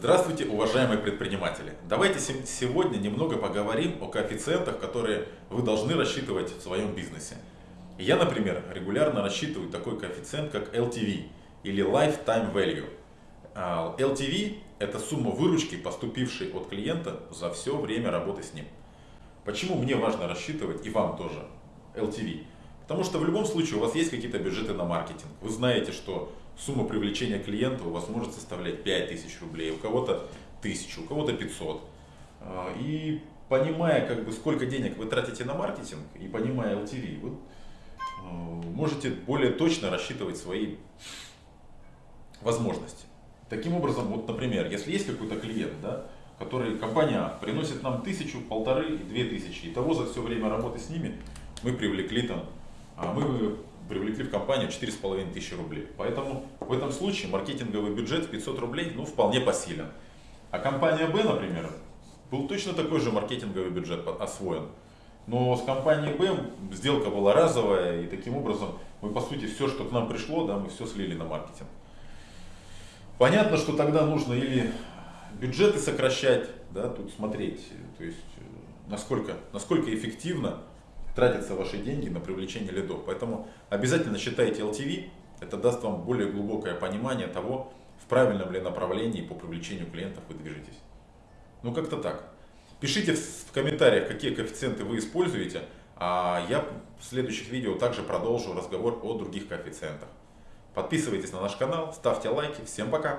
Здравствуйте, уважаемые предприниматели! Давайте сегодня немного поговорим о коэффициентах, которые вы должны рассчитывать в своем бизнесе. Я, например, регулярно рассчитываю такой коэффициент, как LTV или Lifetime Value. А, LTV – это сумма выручки, поступившей от клиента за все время работы с ним. Почему мне важно рассчитывать, и вам тоже, LTV? Потому что в любом случае у вас есть какие-то бюджеты на маркетинг. Вы знаете, что сумма привлечения клиента у вас может составлять 5000 рублей, у кого-то 1000, у кого-то 500. А, и понимая, как бы, сколько денег вы тратите на маркетинг и понимая LTV, вы а, можете более точно рассчитывать свои возможности. Таким образом, вот, например, если есть какой-то клиент, да, который компания приносит нам тысячу, полторы, две тысячи, и того за все время работы с ними мы привлекли там мы привлекли в компанию 4,5 тысячи рублей. Поэтому в этом случае маркетинговый бюджет в 500 рублей ну, вполне посилен. А компания Б, например, был точно такой же маркетинговый бюджет освоен. Но с компанией Б сделка была разовая, и таким образом мы, по сути, все, что к нам пришло, да, мы все слили на маркетинг. Понятно, что тогда нужно или бюджеты сокращать, да, тут смотреть, то есть насколько, насколько эффективно тратятся ваши деньги на привлечение лидов. Поэтому обязательно считайте LTV, это даст вам более глубокое понимание того, в правильном ли направлении по привлечению клиентов вы движетесь. Ну как-то так. Пишите в комментариях, какие коэффициенты вы используете, а я в следующих видео также продолжу разговор о других коэффициентах. Подписывайтесь на наш канал, ставьте лайки. Всем пока!